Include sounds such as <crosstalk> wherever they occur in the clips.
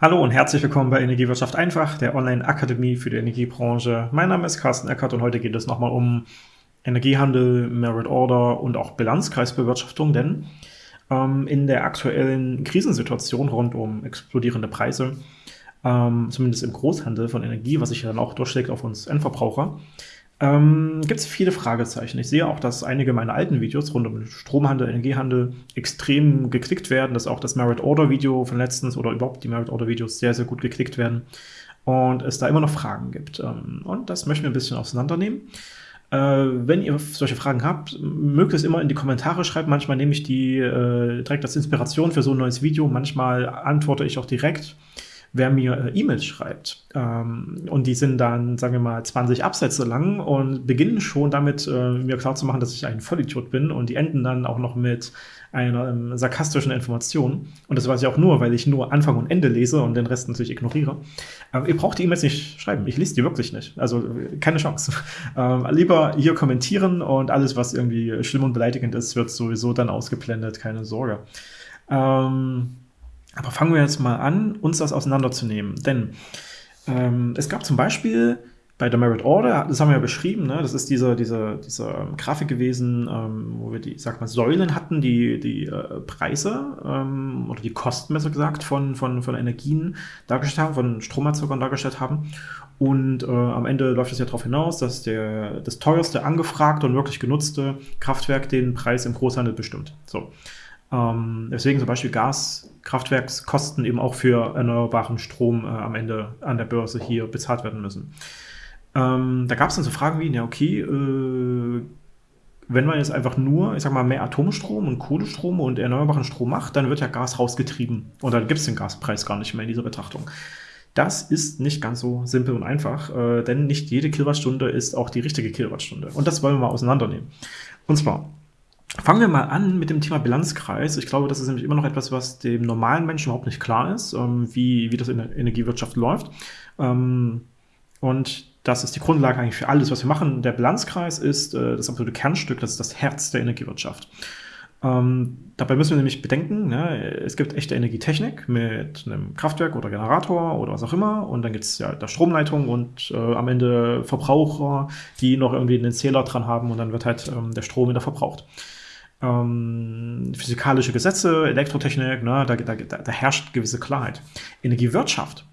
Hallo und herzlich willkommen bei Energiewirtschaft einfach, der Online-Akademie für die Energiebranche. Mein Name ist Carsten Eckert und heute geht es nochmal um Energiehandel, Merit Order und auch Bilanzkreisbewirtschaftung, denn ähm, in der aktuellen Krisensituation rund um explodierende Preise, ähm, zumindest im Großhandel von Energie, was sich ja dann auch durchschlägt auf uns Endverbraucher, ähm, gibt es viele Fragezeichen. Ich sehe auch, dass einige meiner alten Videos rund um Stromhandel, Energiehandel extrem geklickt werden, dass auch das Merit Order Video von letztens oder überhaupt die Merit Order Videos sehr, sehr gut geklickt werden und es da immer noch Fragen gibt. Ähm, und das möchten wir ein bisschen auseinandernehmen. Äh, wenn ihr solche Fragen habt, mögt es immer in die Kommentare schreiben. Manchmal nehme ich die äh, direkt als Inspiration für so ein neues Video. Manchmal antworte ich auch direkt wer mir äh, E-Mails schreibt. Ähm, und die sind dann, sagen wir mal, 20 Absätze lang und beginnen schon damit, äh, mir klar zu machen, dass ich ein Vollidiot bin. Und die enden dann auch noch mit einer ähm, sarkastischen Information. Und das weiß ich auch nur, weil ich nur Anfang und Ende lese und den Rest natürlich ignoriere. Ähm, ihr braucht die E-Mails nicht schreiben. Ich lese die wirklich nicht. Also keine Chance. <laughs> Ähm, lieber hier kommentieren und alles, was irgendwie schlimm und beleidigend ist, wird sowieso dann ausgeblendet. Keine Sorge. Ähm, aber fangen wir jetzt mal an, uns das auseinanderzunehmen. Denn ähm, es gab zum Beispiel bei der Merit Order, das haben wir ja beschrieben, ne, das ist diese, diese, diese Grafik gewesen, ähm, wo wir die, sag mal, Säulen hatten, die die äh, Preise ähm, oder die Kosten, besser gesagt, von, von, von Energien dargestellt haben, von Stromerzeugern dargestellt haben. Und äh, am Ende läuft es ja darauf hinaus, dass der, das teuerste angefragte und wirklich genutzte Kraftwerk den Preis im Großhandel bestimmt. So. Ähm, deswegen zum Beispiel Gaskraftwerkskosten eben auch für erneuerbaren Strom äh, am Ende an der Börse hier bezahlt werden müssen. Ähm, da gab es dann so Fragen wie, ja okay, äh, wenn man jetzt einfach nur, ich sag mal, mehr Atomstrom und Kohlestrom und erneuerbaren Strom macht, dann wird ja Gas rausgetrieben. Und dann gibt es den Gaspreis gar nicht mehr in dieser Betrachtung. Das ist nicht ganz so simpel und einfach, äh, denn nicht jede Kilowattstunde ist auch die richtige Kilowattstunde. Und das wollen wir mal auseinandernehmen. Und zwar, Fangen wir mal an mit dem Thema Bilanzkreis. Ich glaube, das ist nämlich immer noch etwas, was dem normalen Menschen überhaupt nicht klar ist, ähm, wie, wie das in der Energiewirtschaft läuft. Ähm, und das ist die Grundlage eigentlich für alles, was wir machen. Der Bilanzkreis ist äh, das absolute Kernstück, das ist das Herz der Energiewirtschaft. Ähm, dabei müssen wir nämlich bedenken, ne, es gibt echte Energietechnik mit einem Kraftwerk oder Generator oder was auch immer und dann gibt es ja da Stromleitung und äh, am Ende Verbraucher, die noch irgendwie einen Zähler dran haben und dann wird halt ähm, der Strom wieder verbraucht ähm, physikalische Gesetze, Elektrotechnik, ne, da, da, da herrscht gewisse Klarheit. Energiewirtschaft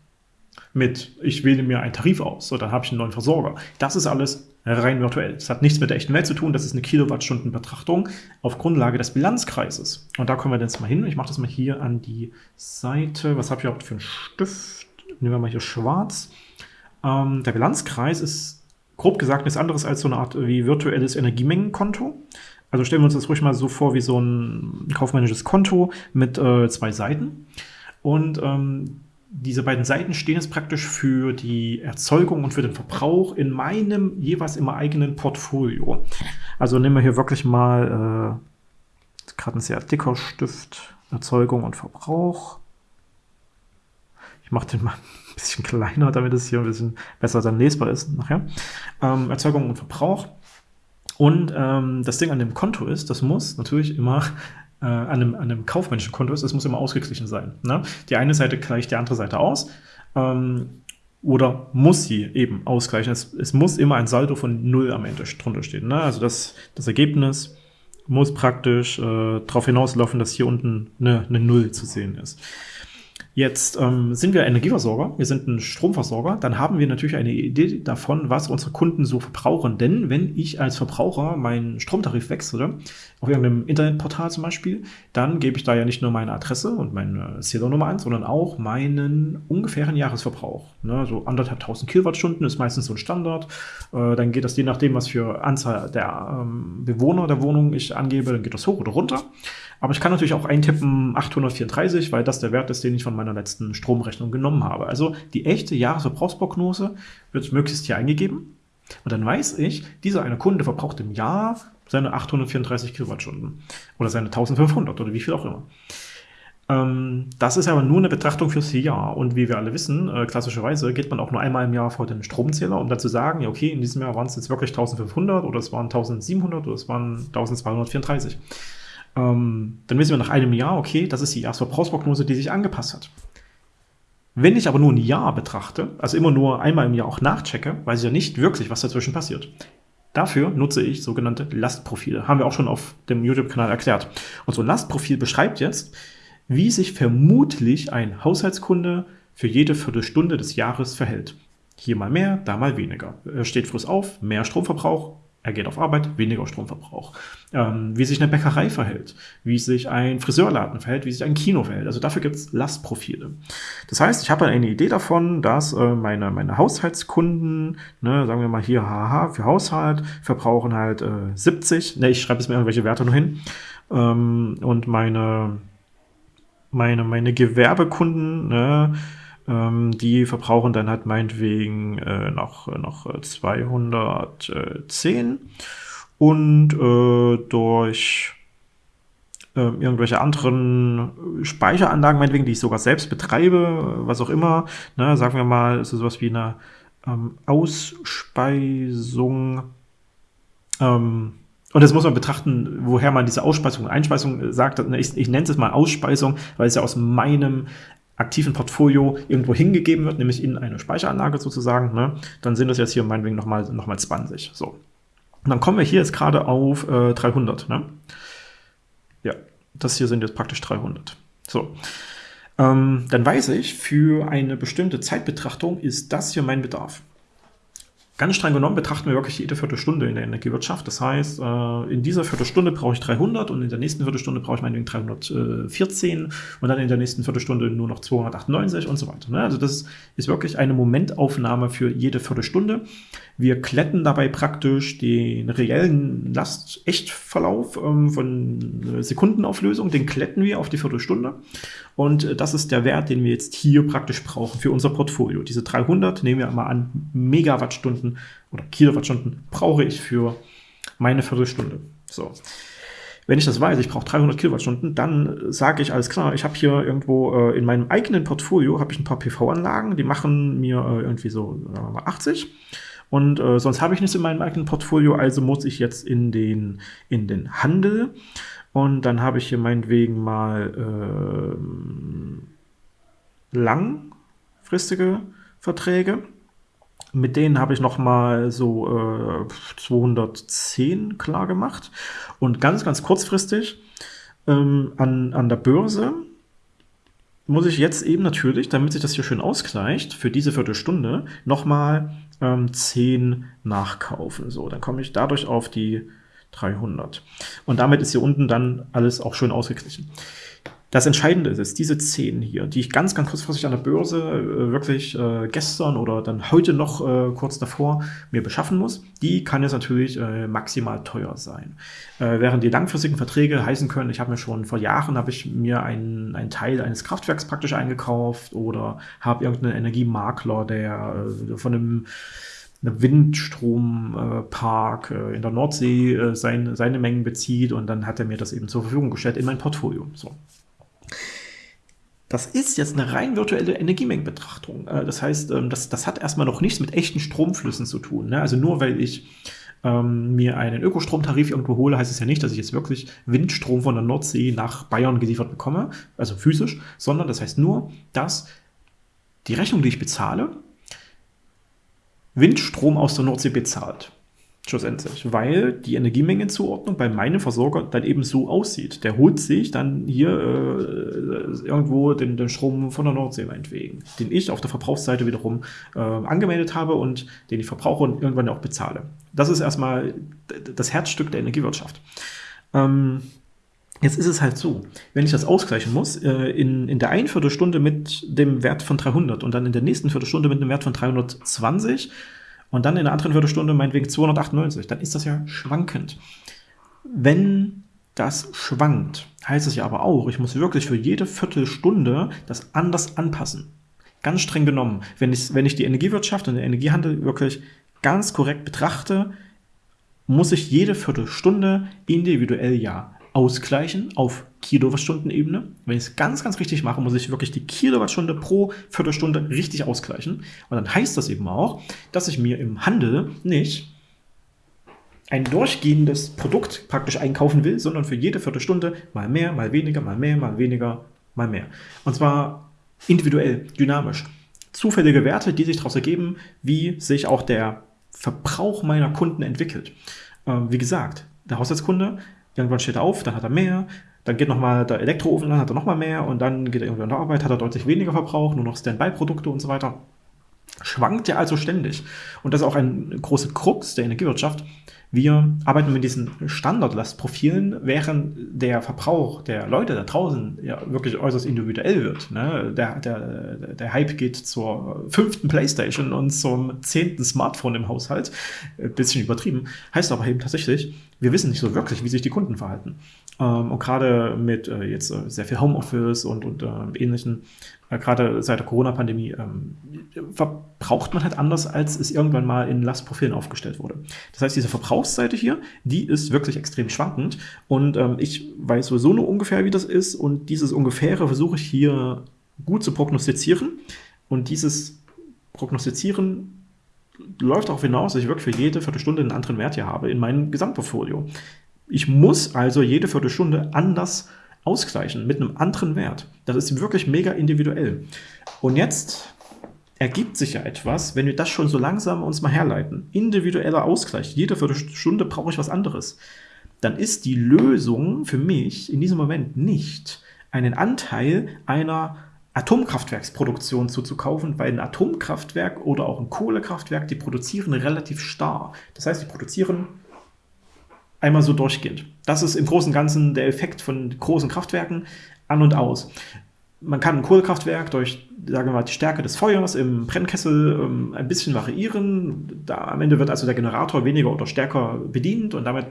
mit, ich wähle mir einen Tarif aus, so dann habe ich einen neuen Versorger. Das ist alles rein virtuell. Das hat nichts mit der echten Welt zu tun, das ist eine Kilowattstundenbetrachtung auf Grundlage des Bilanzkreises. Und da kommen wir jetzt mal hin. Ich mache das mal hier an die Seite. Was habe ich überhaupt für einen Stift? Nehmen wir mal hier schwarz. Ähm, der Bilanzkreis ist grob gesagt nichts anderes als so eine Art wie virtuelles Energiemengenkonto. Also stellen wir uns das ruhig mal so vor wie so ein kaufmännisches Konto mit äh, zwei Seiten. Und ähm, diese beiden Seiten stehen jetzt praktisch für die Erzeugung und für den Verbrauch in meinem jeweils immer eigenen Portfolio. Also nehmen wir hier wirklich mal äh, gerade ein sehr dicker Stift, Erzeugung und Verbrauch. Ich mache den mal <laughs> ein bisschen kleiner, damit es hier ein bisschen besser dann lesbar ist nachher. Ähm, Erzeugung und Verbrauch. Und ähm, das Ding an dem Konto ist, das muss natürlich immer äh, an, einem, an einem kaufmännischen Konto ist, das muss immer ausgeglichen sein. Ne? Die eine Seite gleicht die andere Seite aus. Ähm, oder muss sie eben ausgleichen. Es, es, muss immer ein Saldo von 0 am Ende drunter stehen. Ne? Also das, das Ergebnis muss praktisch äh, darauf hinauslaufen, dass hier unten eine, eine 0 zu sehen ist. Jetzt ähm, sind wir Energieversorger, wir sind ein Stromversorger, dann haben wir natürlich eine Idee davon, was unsere Kunden so verbrauchen. Denn wenn ich als Verbraucher meinen Stromtarif wechsle, auf irgendeinem Internetportal zum Beispiel, dann gebe ich da ja nicht nur meine Adresse und meine Zählernummer an, sondern auch meinen ungefähren Jahresverbrauch. Ne, so anderthalb tausend Kilowattstunden ist meistens so ein Standard. Äh, dann geht das je nachdem, was für Anzahl der ähm, Bewohner der Wohnung ich angebe, dann geht das hoch oder runter. Aber ich kann natürlich auch eintippen 834, weil das der Wert ist, den ich von meiner letzten Stromrechnung genommen habe. Also die echte Jahresverbrauchsprognose wird möglichst hier eingegeben. Und dann weiß ich, dieser eine Kunde verbraucht im Jahr seine 834 Kilowattstunden oder seine 1500 oder wie viel auch immer. Ähm, das ist aber nur eine Betrachtung fürs Jahr. Und wie wir alle wissen, äh, klassischerweise geht man auch nur einmal im Jahr vor den Stromzähler, um dann zu sagen, ja, okay, in diesem Jahr waren es jetzt wirklich 1500 oder es waren 1700 oder es waren 1234 ähm, dann wissen wir nach einem Jahr, okay, das ist die Jahresverbrauchsprognose, die sich angepasst hat. Wenn ich aber nur ein Jahr betrachte, also immer nur einmal im Jahr auch nachchecke, weiß ich ja nicht wirklich, was dazwischen passiert. Dafür nutze ich sogenannte Lastprofile. Haben wir auch schon auf dem YouTube-Kanal erklärt. Und so ein Lastprofil beschreibt jetzt, wie sich vermutlich ein Haushaltskunde für jede Viertelstunde des Jahres verhält. Hier mal mehr, da mal weniger. Er steht früh auf, mehr Stromverbrauch, er geht auf Arbeit, weniger Stromverbrauch. Ähm, wie sich eine Bäckerei verhält, wie sich ein Friseurladen verhält, wie sich ein Kino verhält. Also dafür gibt es Lastprofile. Das heißt, ich habe eine Idee davon, dass äh, meine, meine Haushaltskunden, ne, sagen wir mal hier haha für Haushalt, verbrauchen halt äh, 70, ne, ich schreibe jetzt mir irgendwelche Werte nur hin, ähm, und meine, meine, meine Gewerbekunden, ne, die verbrauchen dann halt meinetwegen äh, noch, noch 210 und äh, durch äh, irgendwelche anderen Speicheranlagen, meinetwegen, die ich sogar selbst betreibe, was auch immer, ne, sagen wir mal, ist sowas wie eine ähm, Ausspeisung, ähm, und das muss man betrachten, woher man diese Ausspeisung, Einspeisung sagt. Ich, ich nenne es mal Ausspeisung, weil es ja aus meinem aktiven Portfolio irgendwo hingegeben wird, nämlich in eine Speicheranlage sozusagen, ne, dann sind das jetzt hier meinetwegen nochmal noch mal 20. So. Und dann kommen wir hier jetzt gerade auf äh, 300. Ne? Ja, das hier sind jetzt praktisch 300. So. Ähm, dann weiß ich, für eine bestimmte Zeitbetrachtung ist das hier mein Bedarf. Ganz streng genommen betrachten wir wirklich jede Viertelstunde in der Energiewirtschaft. Das heißt, äh, in dieser Viertelstunde brauche ich 300 und in der nächsten Viertelstunde brauche ich meinetwegen 314 und dann in der nächsten Viertelstunde nur noch 298 und so weiter. Ne? Also das ist wirklich eine Momentaufnahme für jede Viertelstunde. Wir kletten dabei praktisch den reellen Last-Echtverlauf ähm, von Sekundenauflösung, den kletten wir auf die Viertelstunde. Und äh, das ist der Wert, den wir jetzt hier praktisch brauchen für unser Portfolio. Diese 300, nehmen wir mal an, Megawattstunden oder Kilowattstunden brauche ich für meine Viertelstunde. So. Wenn ich das weiß, ich brauche 300 Kilowattstunden, dann sage ich, alles klar, ich habe hier irgendwo äh, in meinem eigenen Portfolio habe ich ein paar PV-Anlagen, die machen mir äh, irgendwie so sagen wir mal 80 und äh, sonst habe ich nichts in meinem eigenen Portfolio, also muss ich jetzt in den, in den Handel. Und dann habe ich hier meinetwegen mal äh, langfristige Verträge. Mit denen habe ich nochmal so äh, 210 klar gemacht. Und ganz, ganz kurzfristig ähm, an, an der Börse muss ich jetzt eben natürlich, damit sich das hier schön ausgleicht, für diese Viertelstunde nochmal ähm, 10 nachkaufen. So, dann komme ich dadurch auf die 300. Und damit ist hier unten dann alles auch schön ausgeglichen. Das Entscheidende ist, diese 10 hier, die ich ganz, ganz kurzfristig an der Börse äh, wirklich äh, gestern oder dann heute noch äh, kurz davor mir beschaffen muss, die kann jetzt natürlich äh, maximal teuer sein. Äh, während die langfristigen Verträge heißen können, ich habe mir schon vor Jahren, habe ich mir einen, einen Teil eines Kraftwerks praktisch eingekauft oder habe irgendeinen Energiemakler, der äh, von einem Windstrompark in der Nordsee sein, seine Mengen bezieht und dann hat er mir das eben zur Verfügung gestellt in mein Portfolio. So. Das ist jetzt eine rein virtuelle Energiemengenbetrachtung. Äh, das heißt, ähm, das, das hat erstmal noch nichts mit echten Stromflüssen zu tun. Ne? Also nur weil ich ähm, mir einen Ökostromtarif irgendwo hole, heißt es ja nicht, dass ich jetzt wirklich Windstrom von der Nordsee nach Bayern geliefert bekomme, also physisch, sondern das heißt nur, dass die Rechnung, die ich bezahle, Windstrom aus der Nordsee bezahlt schlussendlich, weil die Energiemengenzuordnung bei meinem Versorger dann eben so aussieht. Der holt sich dann hier äh, irgendwo den, den Strom von der Nordsee meinetwegen, den ich auf der Verbrauchsseite wiederum äh, angemeldet habe und den ich verbrauche und irgendwann auch bezahle. Das ist erstmal das Herzstück der Energiewirtschaft. Ähm, Jetzt ist es halt so, wenn ich das ausgleichen muss, äh, in, in der einen Viertelstunde mit dem Wert von 300 und dann in der nächsten Viertelstunde mit dem Wert von 320, und dann in der anderen Viertelstunde meinetwegen 298, dann ist das ja schwankend. Wenn das schwankt, heißt es ja aber auch, ich muss wirklich für jede Viertelstunde das anders anpassen. Ganz streng genommen, wenn ich, wenn ich die Energiewirtschaft und den Energiehandel wirklich ganz korrekt betrachte, muss ich jede Viertelstunde individuell ja ausgleichen auf Kilowattstundenebene. Wenn ich es ganz, ganz richtig mache, muss ich wirklich die Kilowattstunde pro Viertelstunde richtig ausgleichen. Und dann heißt das eben auch, dass ich mir im Handel nicht ein durchgehendes Produkt praktisch einkaufen will, sondern für jede Viertelstunde mal mehr, mal weniger, mal mehr, mal weniger, mal mehr. Und zwar individuell, dynamisch. Zufällige Werte, die sich daraus ergeben, wie sich auch der Verbrauch meiner Kunden entwickelt. Ähm, wie gesagt, der Haushaltskunde, irgendwann steht er auf, dann hat er mehr, dann geht nochmal der Elektroofen an, hat er nochmal mehr und dann geht er irgendwie an der Arbeit, hat er deutlich weniger Verbrauch, nur noch Standby-Produkte und so weiter. Schwankt ja also ständig. Und das ist auch ein großer Krux der Energiewirtschaft, wir arbeiten mit diesen Standardlastprofilen, während der Verbrauch der Leute da draußen ja wirklich äußerst individuell wird. Ne? Der, der, der Hype geht zur fünften Playstation und zum zehnten Smartphone im Haushalt. Ein bisschen übertrieben. Heißt aber eben tatsächlich, wir wissen nicht so wirklich, wie sich die Kunden verhalten. Ähm, und gerade mit äh, jetzt äh, sehr viel Homeoffice und, und äh, ähnlichen, äh, gerade seit der Corona-Pandemie, ähm, verbraucht man halt anders, als es irgendwann mal in Lastprofilen aufgestellt wurde. Das heißt, diese Verbrauchsseite hier, die ist wirklich extrem schwankend und ähm, ich weiß sowieso nur ungefähr, wie das ist und dieses Ungefähre versuche ich hier gut zu prognostizieren und dieses Prognostizieren läuft darauf hinaus, dass ich wirklich für jede Viertelstunde einen anderen Wert hier habe in meinem Gesamtportfolio. Ich muss also jede Viertelstunde anders ausgleichen mit einem anderen Wert. Das ist wirklich mega individuell. Und jetzt ergibt sich ja etwas, wenn wir das schon so langsam uns mal herleiten. Individueller Ausgleich. Jede Viertelstunde brauche ich was anderes. Dann ist die Lösung für mich in diesem Moment nicht, einen Anteil einer Atomkraftwerksproduktion zuzukaufen, weil ein Atomkraftwerk oder auch ein Kohlekraftwerk, die produzieren relativ starr. Das heißt, die produzieren einmal so durchgehend. Das ist im Großen und Ganzen der Effekt von großen Kraftwerken an und aus. Man kann ein Kohlekraftwerk durch, sagen wir mal, die Stärke des Feuers im Brennkessel ähm, ein bisschen variieren. Da, am Ende wird also der Generator weniger oder stärker bedient und damit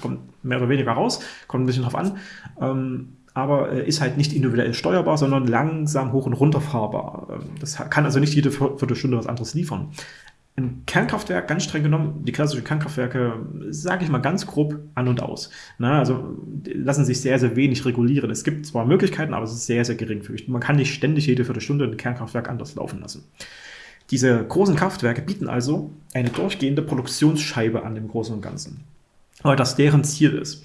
kommt mehr oder weniger raus. Kommt ein bisschen drauf an. Ähm, aber äh, ist halt nicht individuell steuerbar, sondern langsam hoch und runter fahrbar. Ähm, das kann also nicht jede Viertelstunde was anderes liefern. Ein Kernkraftwerk, ganz streng genommen, die klassischen Kernkraftwerke, sage ich mal ganz grob an und aus. Na, also lassen sich sehr, sehr wenig regulieren. Es gibt zwar Möglichkeiten, aber es ist sehr, sehr geringfügig. Man kann nicht ständig jede Viertelstunde ein Kernkraftwerk anders laufen lassen. Diese großen Kraftwerke bieten also eine durchgehende Produktionsscheibe an dem Großen und Ganzen, weil das deren Ziel ist.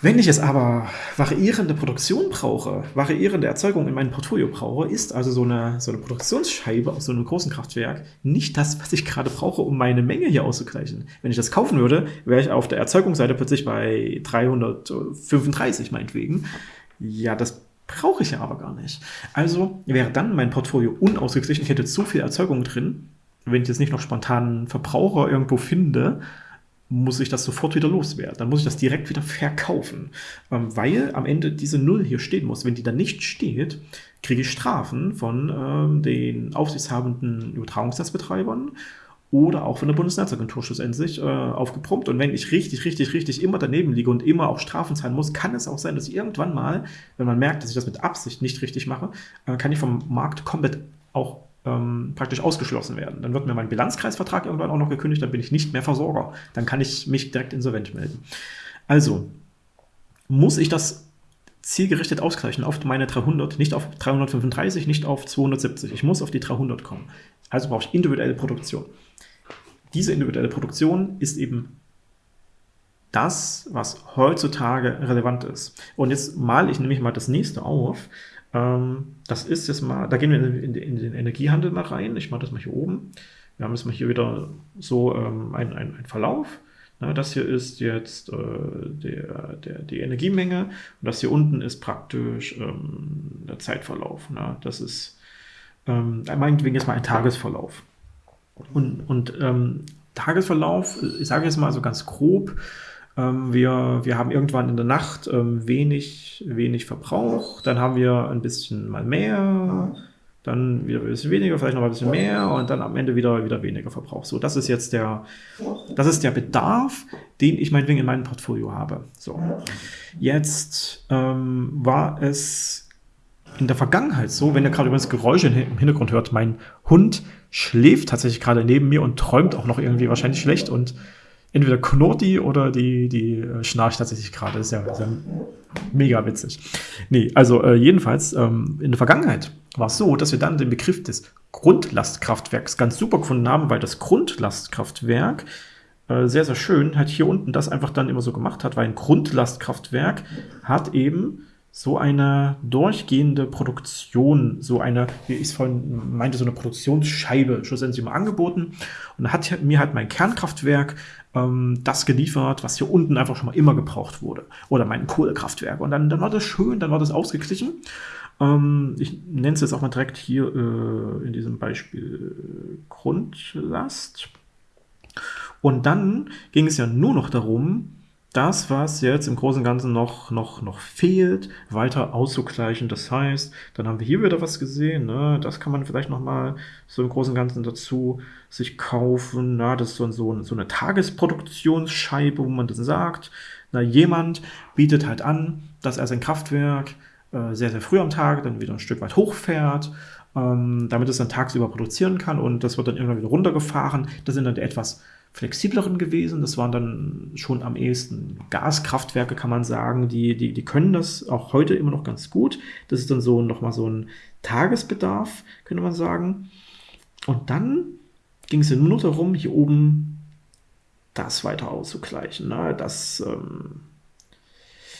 Wenn ich es aber variierende Produktion brauche, variierende Erzeugung in meinem Portfolio brauche, ist also so eine, so eine Produktionsscheibe aus so einem großen Kraftwerk nicht das, was ich gerade brauche, um meine Menge hier auszugleichen. Wenn ich das kaufen würde, wäre ich auf der Erzeugungsseite plötzlich bei 335 meinetwegen. Ja, das brauche ich ja aber gar nicht. Also wäre dann mein Portfolio unausgeglichen. Ich hätte zu viel Erzeugung drin, wenn ich jetzt nicht noch spontanen Verbraucher irgendwo finde, muss ich das sofort wieder loswerden. Dann muss ich das direkt wieder verkaufen, ähm, weil am Ende diese Null hier stehen muss. Wenn die dann nicht steht, kriege ich Strafen von ähm, den aufsichtshabenden Übertragungsnetzbetreibern oder auch von der Bundesnetzagentur schlussendlich äh, aufgeprompt. Und wenn ich richtig, richtig, richtig immer daneben liege und immer auch Strafen zahlen muss, kann es auch sein, dass ich irgendwann mal, wenn man merkt, dass ich das mit Absicht nicht richtig mache, äh, kann ich vom Markt komplett auch ähm, praktisch ausgeschlossen werden. Dann wird mir mein Bilanzkreisvertrag irgendwann auch noch gekündigt, dann bin ich nicht mehr Versorger. Dann kann ich mich direkt insolvent melden. Also muss ich das zielgerichtet ausgleichen auf meine 300, nicht auf 335, nicht auf 270. Ich muss auf die 300 kommen. Also brauche ich individuelle Produktion. Diese individuelle Produktion ist eben das, was heutzutage relevant ist. Und jetzt male ich nämlich mal das nächste auf. Ähm, das ist jetzt mal, da gehen wir in, in, in, den Energiehandel mal rein. Ich mache das mal hier oben. Wir haben jetzt mal hier wieder so ähm, ein, ein, Verlauf. Na, das hier ist jetzt äh, der, der, die Energiemenge und das hier unten ist praktisch ähm, der Zeitverlauf. Na, das ist ähm, meinetwegen jetzt mal ein Tagesverlauf. Und, und ähm, Tagesverlauf, ich sage jetzt mal so ganz grob, wir, wir haben irgendwann in der Nacht ähm, wenig, wenig Verbrauch, dann haben wir ein bisschen mal mehr, dann wieder ein bisschen weniger, vielleicht noch ein bisschen mehr. Und dann am Ende wieder, wieder weniger Verbrauch. So, das ist jetzt der, das ist der Bedarf, den ich meinetwegen in meinem Portfolio habe. So, jetzt ähm, war es in der Vergangenheit so, wenn ihr gerade übrigens Geräusche im Hintergrund hört, mein Hund schläft tatsächlich gerade neben mir und träumt auch noch irgendwie wahrscheinlich schlecht. Und entweder knurrt die oder die, die äh, schnarcht tatsächlich gerade. Ist ja, ist ja mega witzig. Nee, also äh, jedenfalls, ähm, in der Vergangenheit war es so, dass wir dann den Begriff des Grundlastkraftwerks ganz super gefunden haben, weil das Grundlastkraftwerk äh, sehr, sehr schön halt hier unten das einfach dann immer so gemacht hat, weil ein Grundlastkraftwerk hat eben so eine durchgehende Produktion, so eine, wie ich es vorhin meinte, so eine Produktionsscheibe schlussendlich immer angeboten. Und hat mir halt mein Kernkraftwerk ähm, das geliefert, was hier unten einfach schon mal immer gebraucht wurde. Oder mein Kohlekraftwerk. Und dann, dann war das schön, dann war das ausgeglichen. Ähm, ich nenne es jetzt auch mal direkt hier äh, in diesem Beispiel Grundlast. Und dann ging es ja nur noch darum, das, was jetzt im Großen und Ganzen noch, noch, noch fehlt, weiter auszugleichen. Das heißt, dann haben wir hier wieder was gesehen, ne? das kann man vielleicht noch mal so im Großen und Ganzen dazu sich kaufen. Na, das ist so, so, so eine Tagesproduktionsscheibe, wo man dann sagt, na, jemand bietet halt an, dass er sein Kraftwerk äh, sehr, sehr früh am Tag dann wieder ein Stück weit hochfährt, ähm, damit es dann tagsüber produzieren kann und das wird dann irgendwann wieder runtergefahren. Das sind dann etwas flexibleren gewesen. Das waren dann schon am ehesten Gaskraftwerke, kann man sagen. Die, die, die können das auch heute immer noch ganz gut. Das ist dann so nochmal so ein Tagesbedarf, könnte man sagen. Und dann ging es ja nur noch darum, hier oben das weiter auszugleichen. Ne? Das ähm,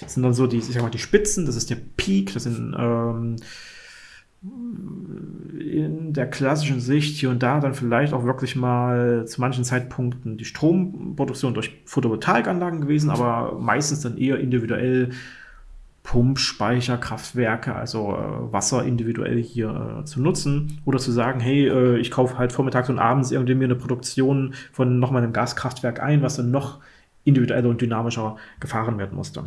sind dann so die, ich sag mal, die Spitzen, das ist der Peak, das sind ähm, in der klassischen Sicht hier und da dann vielleicht auch wirklich mal zu manchen Zeitpunkten die Stromproduktion durch Photovoltaikanlagen gewesen, aber meistens dann eher individuell Pumpspeicherkraftwerke, also äh, Wasser individuell hier äh, zu nutzen oder zu sagen, hey, äh, ich kaufe halt vormittags und abends irgendwie mir eine Produktion von nochmal einem Gaskraftwerk ein, was dann noch individueller und dynamischer gefahren werden musste.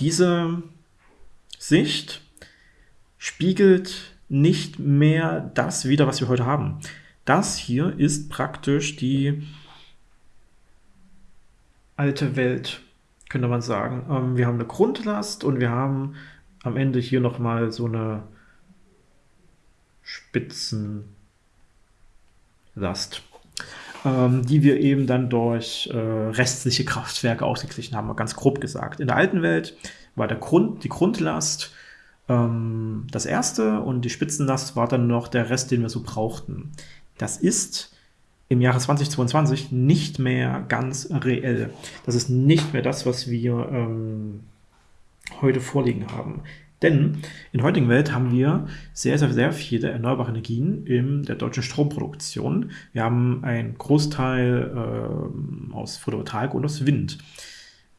Diese Sicht spiegelt nicht mehr das wider, was wir heute haben. Das hier ist praktisch die alte Welt, könnte man sagen. Ähm, wir haben eine Grundlast und wir haben am Ende hier nochmal so eine Spitzenlast, ähm, die wir eben dann durch äh, restliche Kraftwerke ausgeglichen haben, ganz grob gesagt. In der alten Welt war der Grund, die Grundlast ähm, das erste und die Spitzenlast war dann noch der Rest, den wir so brauchten. Das ist im Jahre 2022 nicht mehr ganz reell. Das ist nicht mehr das, was wir ähm, heute vorliegen haben. Denn in der heutigen Welt haben wir sehr, sehr, sehr viele erneuerbare Energien in der deutschen Stromproduktion. Wir haben einen Großteil äh, aus Photovoltaik und aus Wind.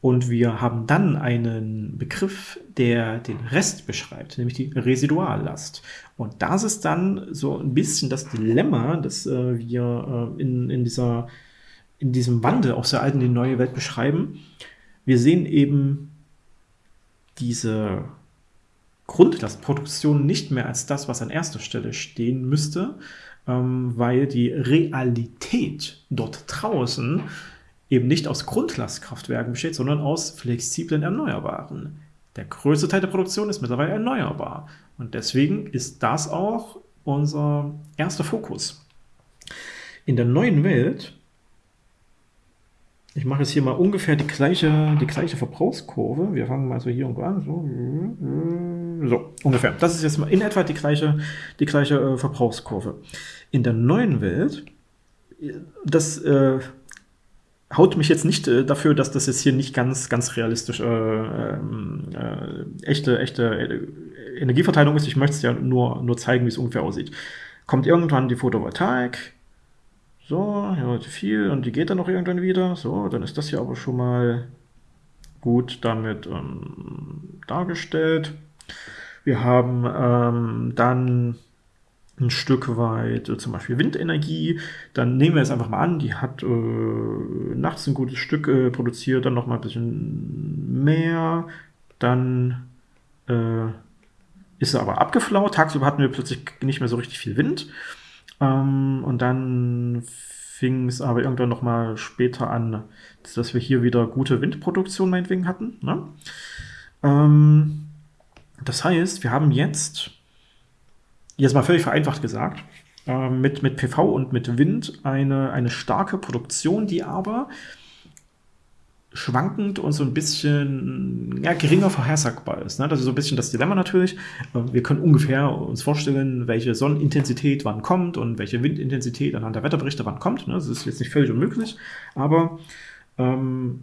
Und wir haben dann einen Begriff, der den Rest beschreibt, nämlich die Residuallast. Und das ist dann so ein bisschen das Dilemma, das äh, wir äh, in, in, dieser, in diesem Wandel aus der alten in die neue Welt beschreiben. Wir sehen eben diese Grundlastproduktion nicht mehr als das, was an erster Stelle stehen müsste, ähm, weil die Realität dort draußen eben nicht aus Grundlastkraftwerken besteht, sondern aus flexiblen Erneuerbaren. Der größte Teil der Produktion ist mittlerweile erneuerbar. Und deswegen ist das auch unser erster Fokus. In der neuen Welt, ich mache jetzt hier mal ungefähr die gleiche, die gleiche Verbrauchskurve. Wir fangen mal so hier irgendwo an. So, so ungefähr. Das ist jetzt mal in etwa die gleiche, die gleiche äh, Verbrauchskurve. In der neuen Welt, das äh, haut mich jetzt nicht äh, dafür, dass das jetzt hier nicht ganz, ganz realistisch äh, ähm, äh, echte, echte äh, Energieverteilung ist. Ich möchte es ja nur, nur zeigen, wie es ungefähr aussieht. Kommt irgendwann die Photovoltaik. So, ja, viel und die geht dann noch irgendwann wieder. So, dann ist das hier aber schon mal gut damit ähm, dargestellt. Wir haben ähm, dann ein Stück weit äh, zum Beispiel Windenergie. Dann nehmen wir es einfach mal an, die hat äh, nachts ein gutes Stück äh, produziert, dann noch mal ein bisschen mehr. Dann äh, ist sie aber abgeflaut. Tagsüber hatten wir plötzlich nicht mehr so richtig viel Wind. Ähm, und dann fing es aber irgendwann noch mal später an, dass wir hier wieder gute Windproduktion meinetwegen hatten. Ne? Ähm, das heißt, wir haben jetzt jetzt mal völlig vereinfacht gesagt, äh, mit, mit PV und mit Wind eine, eine starke Produktion, die aber schwankend und so ein bisschen ja, geringer vorhersagbar ist. Ne? Das ist so ein bisschen das Dilemma natürlich. Äh, wir können ungefähr uns vorstellen, welche Sonnenintensität wann kommt und welche Windintensität anhand der Wetterberichte wann kommt. Ne? Das ist jetzt nicht völlig unmöglich, aber ähm,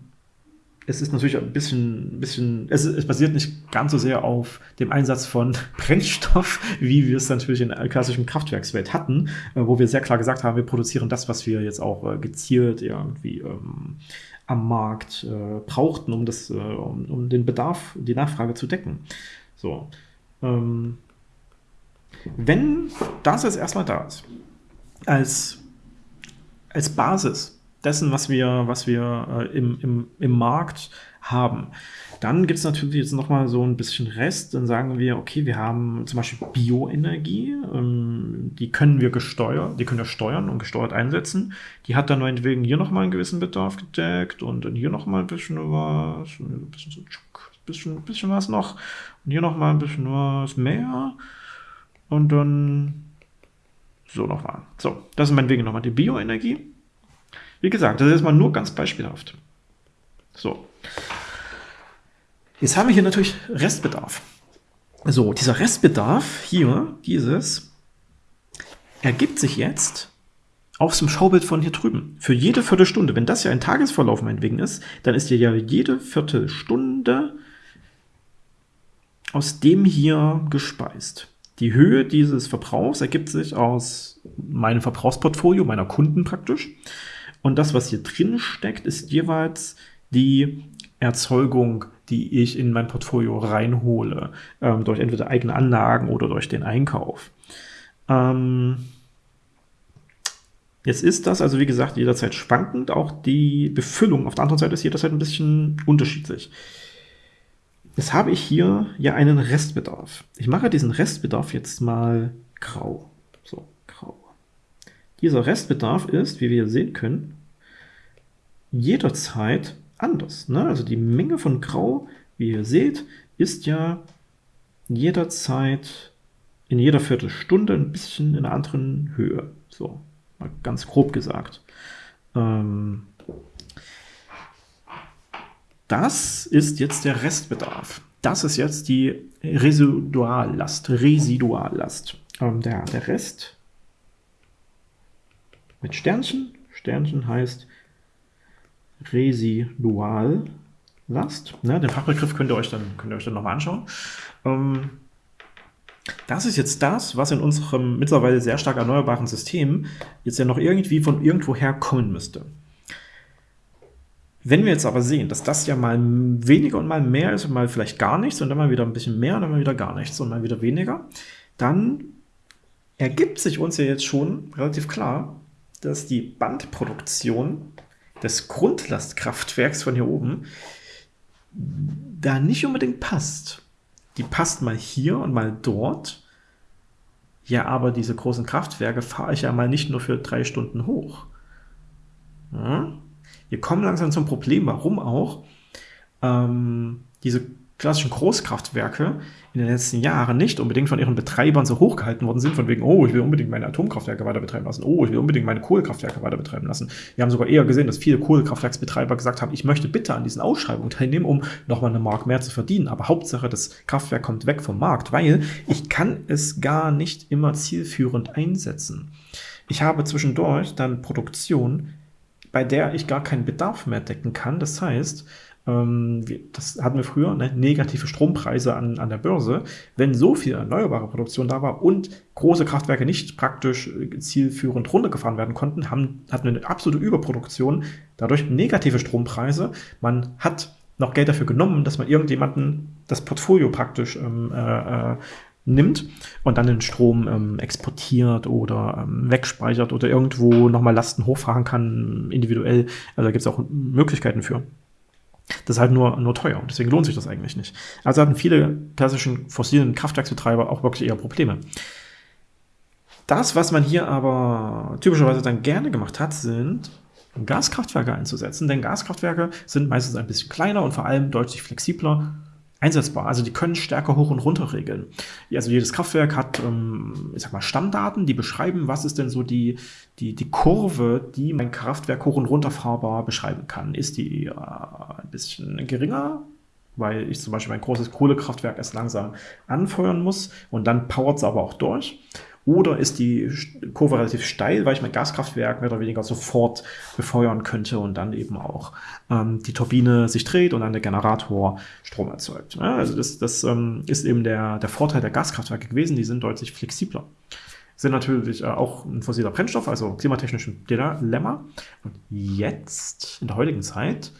es ist natürlich ein bisschen, bisschen es, es, basiert nicht ganz so sehr auf dem Einsatz von <laughs> Brennstoff, wie wir es natürlich in der klassischen Kraftwerkswelt hatten, äh, wo wir sehr klar gesagt haben, wir produzieren das, was wir jetzt auch äh, gezielt irgendwie ähm, am Markt äh, brauchten, um, das, äh, um, um, den Bedarf, die Nachfrage zu decken. So. Ähm, wenn das jetzt erstmal da ist, als, als Basis dessen, was wir, was wir äh, im, im, im Markt haben, dann gibt es natürlich jetzt nochmal so ein bisschen Rest. Dann sagen wir, okay, wir haben zum Beispiel Bioenergie, ähm, die können wir gesteuert, die können wir steuern und gesteuert einsetzen. Die hat dann meinetwegen hier nochmal einen gewissen Bedarf gedeckt und dann hier nochmal ein bisschen was, ein bisschen, so, bisschen, bisschen was noch und hier nochmal ein bisschen was mehr und dann so nochmal. So, das ist meinetwegen nochmal die Bioenergie. Wie gesagt, das ist mal nur ganz beispielhaft. So. Jetzt haben wir hier natürlich Restbedarf. So, dieser Restbedarf hier, dieses, ergibt sich jetzt aus dem Schaubild von hier drüben. Für jede Viertelstunde, wenn das ja ein Tagesverlauf meinetwegen ist, dann ist ja jede Viertelstunde aus dem hier gespeist. Die Höhe dieses Verbrauchs ergibt sich aus meinem Verbrauchsportfolio, meiner Kunden praktisch. Und das, was hier drin steckt, ist jeweils die Erzeugung, die ich in mein Portfolio reinhole, ähm, durch entweder eigene Anlagen oder durch den Einkauf. Ähm, jetzt ist das also, wie gesagt, jederzeit schwankend. Auch die Befüllung auf der anderen Seite ist jederzeit ein bisschen unterschiedlich. Jetzt habe ich hier ja einen Restbedarf. Ich mache diesen Restbedarf jetzt mal grau. So, grau. Dieser Restbedarf ist, wie wir sehen können, jederzeit anders. Ne? Also die Menge von Grau, wie ihr seht, ist ja jederzeit in jeder Viertelstunde ein bisschen in einer anderen Höhe. So, mal ganz grob gesagt. Ähm, das ist jetzt der Restbedarf. Das ist jetzt die Residuallast. Residuallast. Ähm, der, der Rest mit Sternchen. Sternchen heißt Residuallast. Ne, den Fachbegriff könnt ihr euch dann, könnt ihr euch dann nochmal anschauen. Ähm, das ist jetzt das, was in unserem mittlerweile sehr stark erneuerbaren System jetzt ja noch irgendwie von irgendwoher kommen müsste. Wenn wir jetzt aber sehen, dass das ja mal weniger und mal mehr ist und mal vielleicht gar nichts und dann mal wieder ein bisschen mehr und dann mal wieder gar nichts und mal wieder weniger, dann ergibt sich uns ja jetzt schon relativ klar, dass die Bandproduktion des Grundlastkraftwerks von hier oben da nicht unbedingt passt. Die passt mal hier und mal dort. Ja, aber diese großen Kraftwerke fahre ich ja mal nicht nur für drei Stunden hoch. Ja? Wir kommen langsam zum Problem, warum auch ähm, diese klassischen Großkraftwerke in den letzten Jahren nicht unbedingt von ihren Betreibern so hochgehalten worden sind, von wegen, oh, ich will unbedingt meine Atomkraftwerke weiter betreiben lassen, oh, ich will unbedingt meine Kohlekraftwerke weiter betreiben lassen. Wir haben sogar eher gesehen, dass viele Kohlekraftwerksbetreiber gesagt haben, ich möchte bitte an diesen Ausschreibungen teilnehmen, um nochmal eine Mark mehr zu verdienen. Aber Hauptsache, das Kraftwerk kommt weg vom Markt, weil ich kann es gar nicht immer zielführend einsetzen. Ich habe zwischendurch dann Produktion, bei der ich gar keinen Bedarf mehr decken kann. Das heißt, das hatten wir früher, ne, negative Strompreise an, an der Börse. Wenn so viel erneuerbare Produktion da war und große Kraftwerke nicht praktisch äh, zielführend runtergefahren werden konnten, haben, hatten wir eine absolute Überproduktion, dadurch negative Strompreise. Man hat noch Geld dafür genommen, dass man irgendjemanden das Portfolio praktisch ähm, äh, äh, nimmt und dann den Strom ähm, exportiert oder ähm, wegspeichert oder irgendwo nochmal Lasten hochfahren kann, individuell. Also da gibt es auch Möglichkeiten für. Das ist halt nur, nur teuer und deswegen lohnt sich das eigentlich nicht. Also hatten viele klassischen fossilen Kraftwerksbetreiber auch wirklich eher Probleme. Das, was man hier aber typischerweise dann gerne gemacht hat, sind Gaskraftwerke einzusetzen, denn Gaskraftwerke sind meistens ein bisschen kleiner und vor allem deutlich flexibler einsetzbar. Also die können stärker hoch und runter regeln. Also jedes Kraftwerk hat, ähm, ich sag mal, Stammdaten, die beschreiben, was ist denn so die, die, die Kurve, die mein Kraftwerk hoch und runter fahrbar beschreiben kann. Ist die äh, ein bisschen geringer, weil ich zum Beispiel mein großes Kohlekraftwerk erst langsam anfeuern muss und dann powert es aber auch durch. Oder ist die Kurve relativ steil, weil ich mein Gaskraftwerk mehr oder weniger sofort befeuern könnte und dann eben auch ähm, die Turbine sich dreht und dann der Generator Strom erzeugt. Ja, also das, das ähm, ist eben der, der Vorteil der Gaskraftwerke gewesen, die sind deutlich flexibler sind natürlich äh, auch ein fossiler Brennstoff, also klimatechnisch ein Dilemma. Und jetzt, in der heutigen Zeit,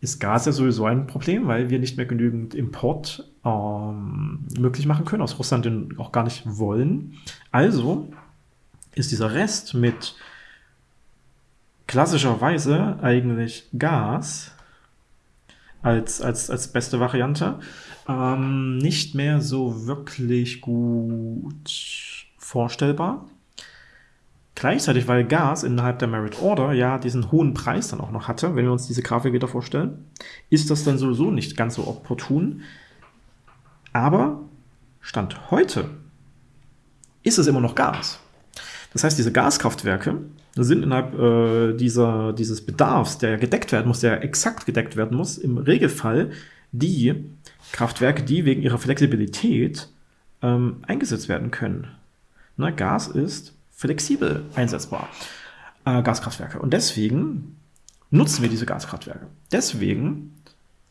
ist Gas ja sowieso ein Problem, weil wir nicht mehr genügend Import ähm, möglich machen können, aus Russland den auch gar nicht wollen. Also ist dieser Rest mit klassischerweise eigentlich Gas als, als, als beste Variante ähm, nicht mehr so wirklich gut vorstellbar. Gleichzeitig, weil Gas innerhalb der Merit Order ja diesen hohen Preis dann auch noch hatte, wenn wir uns diese Grafik wieder vorstellen, ist das dann sowieso nicht ganz so opportun. Aber Stand heute ist es immer noch Gas. Das heißt, diese Gaskraftwerke sind innerhalb äh, dieser, dieses Bedarfs, der gedeckt werden muss, der exakt gedeckt werden muss, im Regelfall die Kraftwerke, die wegen ihrer Flexibilität ähm, eingesetzt werden können. Ne, Gas ist flexibel einsetzbar, äh, Gaskraftwerke. Und deswegen nutzen wir diese Gaskraftwerke. Deswegen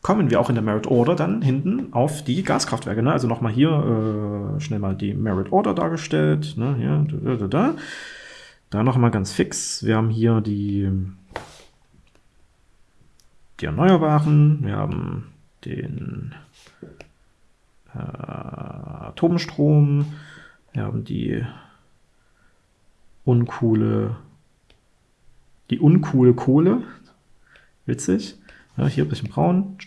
kommen wir auch in der Merit Order dann hinten auf die Gaskraftwerke. Ne? Also nochmal hier äh, schnell mal die Merit Order dargestellt. Ne? Hier, da, da, da. da nochmal ganz fix. Wir haben hier die, die Erneuerbaren. Wir haben den äh, Atomstrom. Wir haben die uncoole, die uncoole Kohle. Witzig. Ja, hier ein bisschen braun.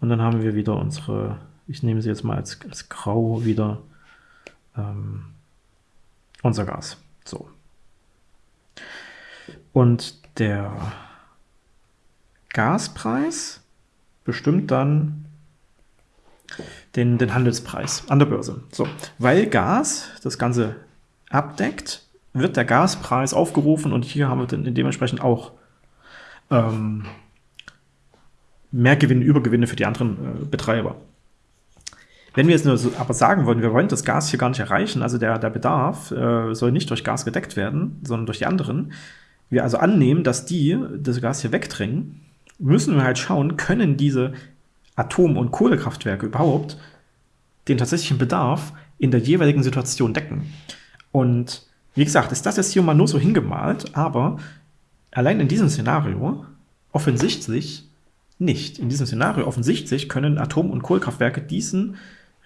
Und dann haben wir wieder unsere, ich nehme sie jetzt mal als, als grau wieder, ähm, unser Gas. So. Und der Gaspreis bestimmt dann den, den Handelspreis an der Börse. So, weil Gas das Ganze abdeckt, wird der Gaspreis aufgerufen und hier haben wir dann dementsprechend auch ähm, Gewinne, Übergewinne für die anderen äh, Betreiber. Wenn wir jetzt nur so, aber sagen wollen, wir wollen das Gas hier gar nicht erreichen, also der, der Bedarf äh, soll nicht durch Gas gedeckt werden, sondern durch die anderen, wir also annehmen, dass die das Gas hier wegdrängen, müssen wir halt schauen, können diese Atom- und Kohlekraftwerke überhaupt den tatsächlichen Bedarf in der jeweiligen Situation decken. Und wie gesagt, ist das jetzt hier mal nur so hingemalt, aber allein in diesem Szenario offensichtlich nicht. In diesem Szenario offensichtlich können Atom- und Kohlekraftwerke diesen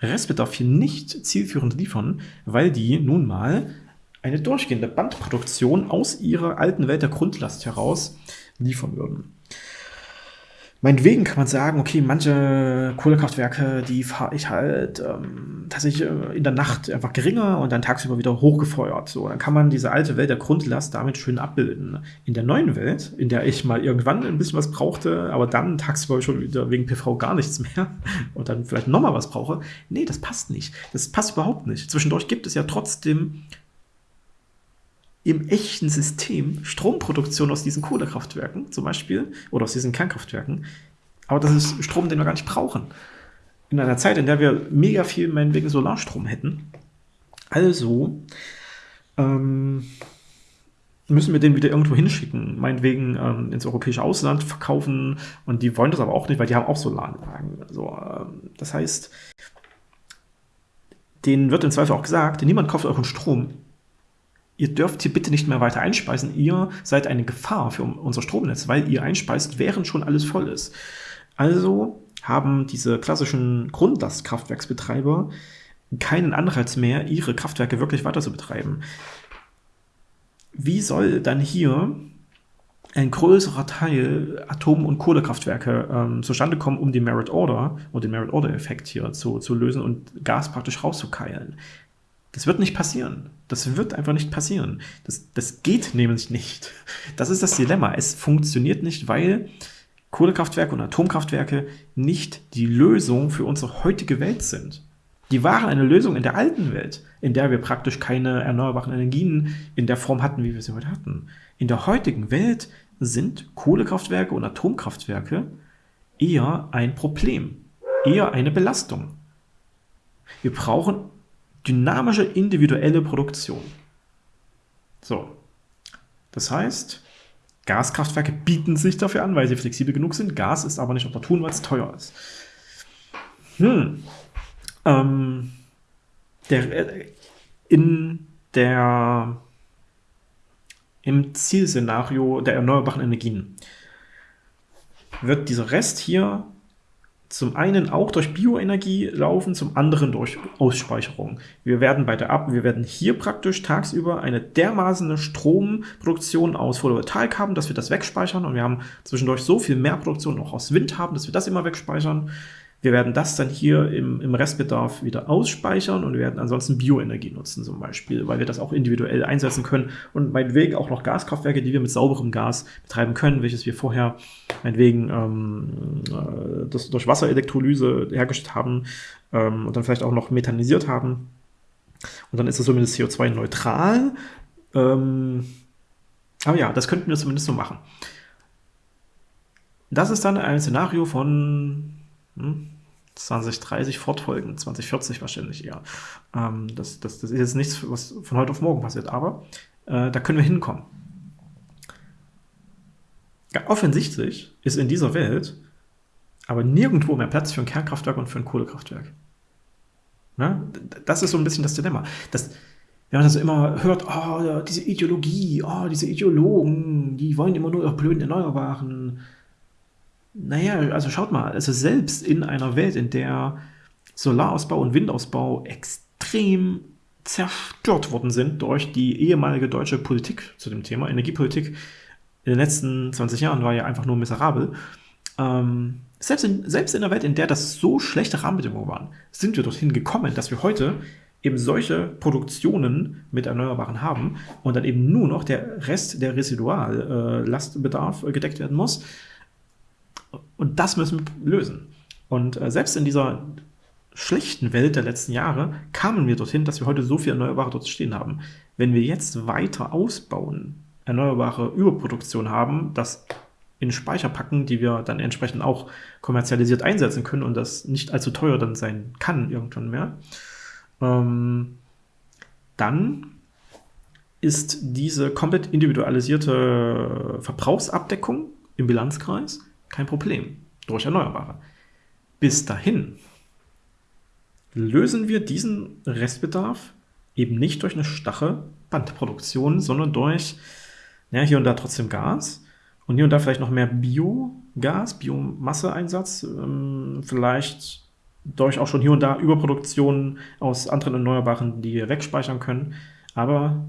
Restbedarf hier nicht zielführend liefern, weil die nun mal eine durchgehende Bandproduktion aus ihrer alten Welt der Grundlast heraus liefern würden. Meinetwegen kann man sagen, okay, manche Kohlekraftwerke, die fahre ich halt ähm, tatsächlich äh, in der Nacht einfach geringer und dann tagsüber wieder hochgefeuert. So, dann kann man diese alte Welt der Grundlast damit schön abbilden. In der neuen Welt, in der ich mal irgendwann ein bisschen was brauchte, aber dann tagsüber schon wieder wegen PV gar nichts mehr <laughs> und dann vielleicht nochmal was brauche, nee, das passt nicht. Das passt überhaupt nicht. Zwischendurch gibt es ja trotzdem im echten System Stromproduktion aus diesen Kohlekraftwerken zum Beispiel oder aus diesen Kernkraftwerken. Aber das ist Strom, den wir gar nicht brauchen. In einer Zeit, in der wir mega viel meinetwegen Solarstrom hätten. Also ähm, müssen wir den wieder irgendwo hinschicken, meinetwegen ähm, ins europäische Ausland verkaufen und die wollen das aber auch nicht, weil die haben auch Solaranlagen. Also, ähm, das heißt, denen wird im Zweifel auch gesagt, niemand kauft euren Strom, ihr dürft hier bitte nicht mehr weiter einspeisen. Ihr seid eine Gefahr für unser Stromnetz, weil ihr einspeist, während schon alles voll ist. Also haben diese klassischen Grundlastkraftwerksbetreiber keinen Anreiz mehr, ihre Kraftwerke wirklich weiter zu betreiben. Wie soll dann hier ein größerer Teil Atom- und Kohlekraftwerke ähm, zustande kommen, um den Merit Order und den Merit Order Effekt hier zu, zu lösen und Gas praktisch rauszukeilen? Das wird nicht passieren. Das wird einfach nicht passieren. Das, das geht nämlich nicht. Das ist das Dilemma. Es funktioniert nicht, weil Kohlekraftwerke und Atomkraftwerke nicht die Lösung für unsere heutige Welt sind. Die waren eine Lösung in der alten Welt, in der wir praktisch keine erneuerbaren Energien in der Form hatten, wie wir sie heute hatten. In der heutigen Welt sind Kohlekraftwerke und Atomkraftwerke eher ein Problem, eher eine Belastung. Wir brauchen dynamische individuelle Produktion. So, das heißt, Gaskraftwerke bieten sich dafür an, weil sie flexibel genug sind. Gas ist aber nicht opportun, weil es teuer ist. Hm. Ähm, der, äh, in der, im Zielszenario der erneuerbaren Energien wird dieser Rest hier zum einen auch durch Bioenergie laufen, zum anderen durch Ausspeicherung. Wir werden bei der Ab wir werden hier praktisch tagsüber eine dermaßen Stromproduktion aus Photovoltaik haben, dass wir das wegspeichern und wir haben zwischendurch so viel mehr Produktion auch aus Wind haben, dass wir das immer wegspeichern. Wir werden das dann hier im, im Restbedarf wieder ausspeichern und wir werden ansonsten Bioenergie nutzen zum Beispiel, weil wir das auch individuell einsetzen können und meinetwegen auch noch Gaskraftwerke, die wir mit sauberem Gas betreiben können, welches wir vorher meinetwegen ähm, äh, das durch Wasserelektrolyse hergestellt haben ähm, und dann vielleicht auch noch methanisiert haben. Und dann ist es zumindest CO2-neutral. Ähm, aber ja, das könnten wir zumindest so machen. Das ist dann ein Szenario von hm, 2030 fortfolgen, 2040 wahrscheinlich eher. Ähm, das, das, das ist jetzt nichts, was von heute auf morgen passiert, aber äh, da können wir hinkommen. Ja, offensichtlich ist in dieser Welt aber nirgendwo mehr Platz für ein Kernkraftwerk und für ein Kohlekraftwerk. Na, das ist so ein bisschen das Dilemma. Das, wenn man das immer hört, oh, diese Ideologie, oh, diese Ideologen, die wollen immer nur ihre blöden Erneuerbaren, naja, also schaut mal, also selbst in einer Welt, in der Solarausbau und Windausbau extrem zerstört worden sind durch die ehemalige deutsche Politik zu dem Thema, Energiepolitik in den letzten 20 Jahren war ja einfach nur miserabel. Ähm, selbst, in, selbst in einer Welt, in der das so schlechte Rahmenbedingungen waren, sind wir dorthin gekommen, dass wir heute eben solche Produktionen mit Erneuerbaren haben und dann eben nur noch der Rest der Residuallastbedarf äh, gedeckt werden muss. Und das müssen wir lösen. Und äh, selbst in dieser schlechten Welt der letzten Jahre kamen wir dorthin, dass wir heute so viel Erneuerbare dort stehen haben. Wenn wir jetzt weiter ausbauen, erneuerbare Überproduktion haben, das in Speicher packen, die wir dann entsprechend auch kommerzialisiert einsetzen können und das nicht allzu teuer dann sein kann irgendwann mehr, ähm, dann ist diese komplett individualisierte Verbrauchsabdeckung im Bilanzkreis kein Problem durch Erneuerbare. Bis dahin lösen wir diesen Restbedarf eben nicht durch eine stache Bandproduktion, sondern durch ja, hier und da trotzdem Gas und hier und da vielleicht noch mehr Biogas, Biomasseeinsatz, ähm, vielleicht durch auch schon hier und da Überproduktion aus anderen Erneuerbaren, die wir wegspeichern können, aber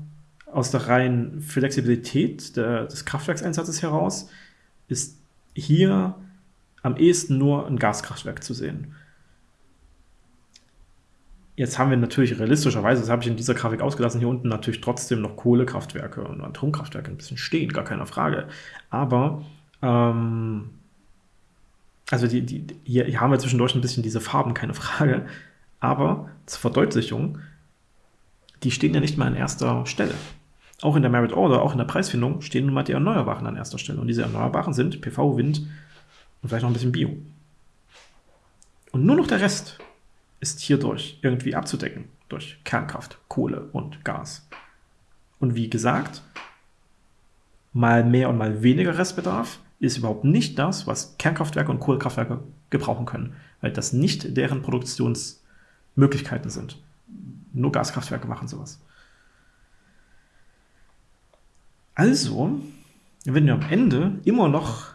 aus der reinen Flexibilität der, des Kraftwerkseinsatzes heraus ist hier am ehesten nur ein Gaskraftwerk zu sehen. Jetzt haben wir natürlich realistischerweise, das habe ich in dieser Grafik ausgelassen, hier unten natürlich trotzdem noch Kohlekraftwerke und Atomkraftwerke ein bisschen stehen, gar keine Frage. Aber, ähm, also die, die, hier, hier haben wir zwischendurch ein bisschen diese Farben, keine Frage. Aber zur Verdeutlichung, die stehen ja nicht mal an erster Stelle. Auch in der Merit Order, auch in der Preisfindung stehen nun mal die Erneuerbaren an erster Stelle. Und diese Erneuerbaren sind PV, Wind und vielleicht noch ein bisschen Bio. Und nur noch der Rest ist hierdurch irgendwie abzudecken. Durch Kernkraft, Kohle und Gas. Und wie gesagt, mal mehr und mal weniger Restbedarf ist überhaupt nicht das, was Kernkraftwerke und Kohlekraftwerke gebrauchen können, weil das nicht deren Produktionsmöglichkeiten sind. Nur Gaskraftwerke machen sowas. Also, wenn wir am Ende immer noch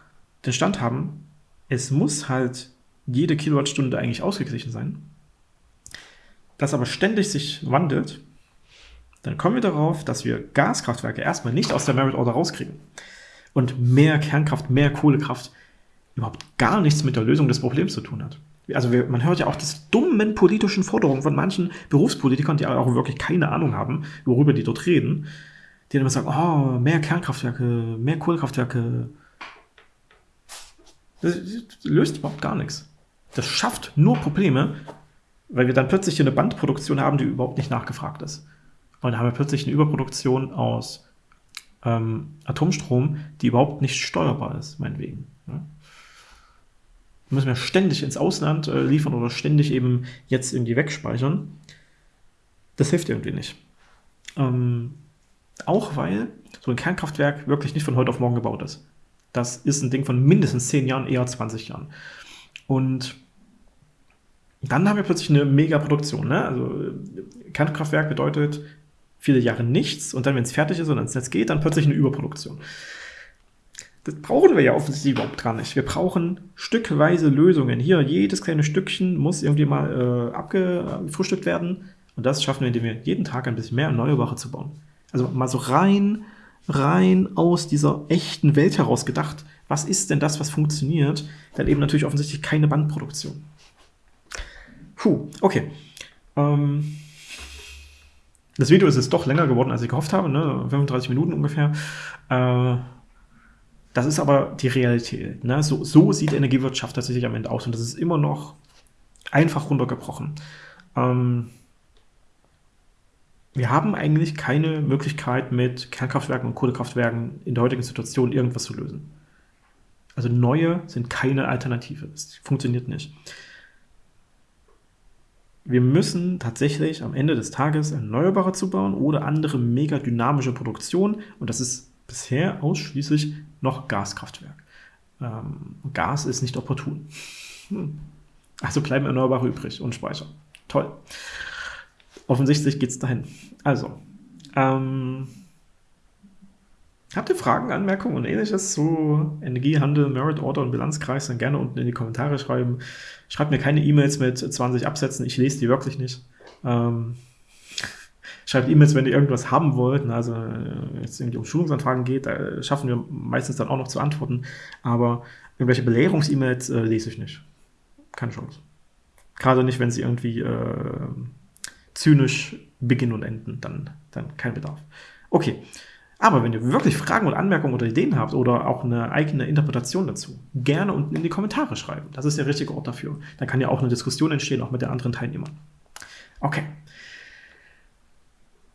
den Stand haben, es muss halt jede Kilowattstunde eigentlich ausgeglichen sein, das aber ständig sich wandelt, dann kommen wir darauf, dass wir Gaskraftwerke erstmal nicht aus der Merit Order rauskriegen. Und mehr Kernkraft, mehr Kohlekraft überhaupt gar nichts mit der Lösung des Problems zu tun hat. Also wir, man hört ja auch das dummen politischen Forderungen von manchen Berufspolitikern, die auch wirklich keine Ahnung haben, worüber die dort reden, die dann immer sagen, oh, mehr Kernkraftwerke, mehr Kohlekraftwerke. Das löst überhaupt gar nichts. Das schafft nur Probleme, weil wir dann plötzlich eine Bandproduktion haben, die überhaupt nicht nachgefragt ist. Und dann haben wir plötzlich eine Überproduktion aus ähm, Atomstrom, die überhaupt nicht steuerbar ist, meinetwegen. Ja. Müssen wir ständig ins Ausland äh, liefern oder ständig eben jetzt irgendwie wegspeichern. das hilft irgendwie nicht. Ähm, auch weil so ein Kernkraftwerk wirklich nicht von heute auf morgen gebaut ist. Das ist ein Ding von mindestens 10 Jahren, eher 20 Jahren. Und dann haben wir plötzlich eine Megaproduktion. Ne? Also Kernkraftwerk bedeutet viele Jahre nichts und dann, wenn es fertig ist und ins Netz geht, dann plötzlich eine Überproduktion. Das brauchen wir ja offensichtlich überhaupt gar nicht. Wir brauchen stückweise Lösungen. Hier, jedes kleine Stückchen muss irgendwie mal äh, abgefrühstückt werden. Und das schaffen wir, indem wir jeden Tag ein bisschen mehr Erneuerbare zu bauen. Also mal so rein, rein aus dieser echten Welt heraus gedacht. Was ist denn das, was funktioniert? Dann eben natürlich offensichtlich keine Bandproduktion. Puh, okay. Ähm, das Video ist jetzt doch länger geworden, als ich gehofft habe, ne? 35 Minuten ungefähr. Äh, das ist aber die Realität. Ne? So, so sieht Energiewirtschaft tatsächlich am Ende aus und das ist immer noch einfach runtergebrochen. Ähm, wir haben eigentlich keine Möglichkeit, mit Kernkraftwerken und Kohlekraftwerken in der heutigen Situation irgendwas zu lösen. Also neue sind keine Alternative. Das funktioniert nicht. Wir müssen tatsächlich am Ende des Tages Erneuerbare zubauen oder andere mega dynamische Produktion. Und das ist bisher ausschließlich noch Gaskraftwerk. Ähm, Gas ist nicht opportun. Hm. Also bleiben Erneuerbare übrig und Speicher. Toll. Offensichtlich geht es dahin. Also, ähm, habt ihr Fragen, Anmerkungen und ähnliches zu Energiehandel, Merit Order und Bilanzkreis, dann gerne unten in die Kommentare schreiben. Schreibt mir keine E-Mails mit 20 Absätzen, ich lese die wirklich nicht. Ähm, <laughs> schreibt E-Mails, wenn ihr irgendwas haben wollt. Also, wenn es irgendwie um Schulungsanfragen geht, da schaffen wir meistens dann auch noch zu antworten. Aber irgendwelche Belehrungs-E-Mails äh, lese ich nicht. Keine Chance. Gerade nicht, wenn sie irgendwie äh, zynisch beginnen und enden, dann, dann kein Bedarf. Okay, aber wenn ihr wirklich Fragen oder Anmerkungen oder Ideen habt oder auch eine eigene Interpretation dazu, gerne unten in die Kommentare schreiben. Das ist der richtige Ort dafür. Dann kann ja auch eine Diskussion entstehen, auch mit den anderen Teilnehmern. Okay.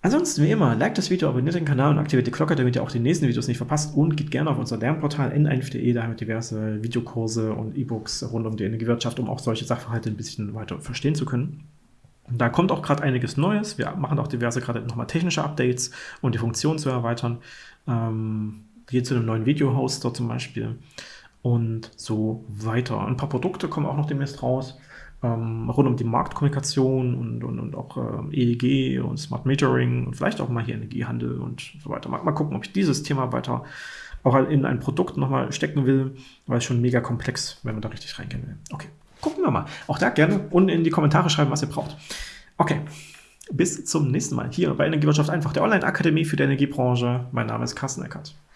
Ansonsten, wie immer, liked das Video, abonniert den Kanal und aktiviert die Glocke, damit ihr auch die nächsten Videos nicht verpasst. Und geht gerne auf unser Lernportal n1.de, da haben wir diverse Videokurse und E-Books rund um die Energiewirtschaft, um auch solche Sachverhalte ein bisschen weiter verstehen zu können. Da kommt auch gerade einiges Neues. Wir machen auch diverse gerade nochmal technische Updates und die Funktion zu erweitern. Ähm, hier zu einem neuen Video-Hoster zum Beispiel und so weiter. Ein paar Produkte kommen auch noch demnächst raus, ähm, rund um die Marktkommunikation und, und, und auch ähm, EEG und Smart Metering und vielleicht auch mal hier Energiehandel und so weiter. Mal, mal gucken, ob ich dieses Thema weiter auch in ein Produkt nochmal stecken will, weil es schon mega komplex, wenn man da richtig reingehen will. Okay, gucken wir mal. Auch da gerne unten in die Kommentare schreiben, was ihr braucht. Okay, bis zum nächsten Mal hier bei Energiewirtschaft einfach, der Online-Akademie für die Energiebranche. Mein Name ist Carsten Eckert.